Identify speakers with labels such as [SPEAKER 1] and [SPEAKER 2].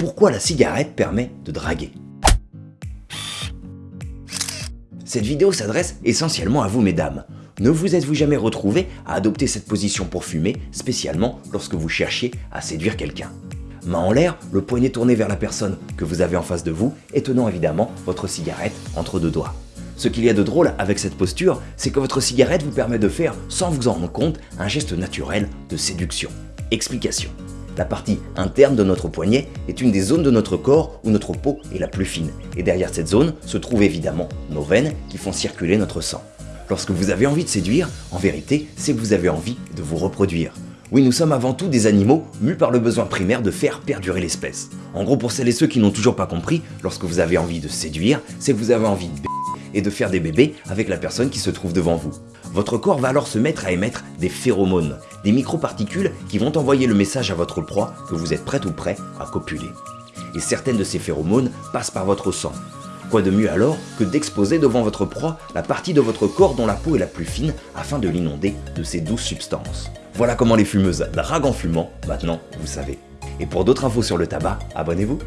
[SPEAKER 1] pourquoi la cigarette permet de draguer. Cette vidéo s'adresse essentiellement à vous mesdames. Ne vous êtes-vous jamais retrouvé à adopter cette position pour fumer, spécialement lorsque vous cherchiez à séduire quelqu'un? Main en l'air, le poignet tourné vers la personne que vous avez en face de vous et tenant évidemment votre cigarette entre deux doigts. Ce qu'il y a de drôle avec cette posture, c'est que votre cigarette vous permet de faire, sans vous en rendre compte, un geste naturel de séduction. Explication. La partie interne de notre poignet est une des zones de notre corps où notre peau est la plus fine. Et derrière cette zone se trouvent évidemment nos veines qui font circuler notre sang. Lorsque vous avez envie de séduire, en vérité, c'est que vous avez envie de vous reproduire. Oui, nous sommes avant tout des animaux mus par le besoin primaire de faire perdurer l'espèce. En gros, pour celles et ceux qui n'ont toujours pas compris, lorsque vous avez envie de séduire, c'est que vous avez envie de et de faire des bébés avec la personne qui se trouve devant vous. Votre corps va alors se mettre à émettre des phéromones, des microparticules qui vont envoyer le message à votre proie que vous êtes prêt ou prêt à copuler. Et certaines de ces phéromones passent par votre sang. Quoi de mieux alors que d'exposer devant votre proie la partie de votre corps dont la peau est la plus fine afin de l'inonder de ces douces substances. Voilà comment les fumeuses draguent en fumant, maintenant vous savez. Et pour d'autres infos sur le tabac, abonnez-vous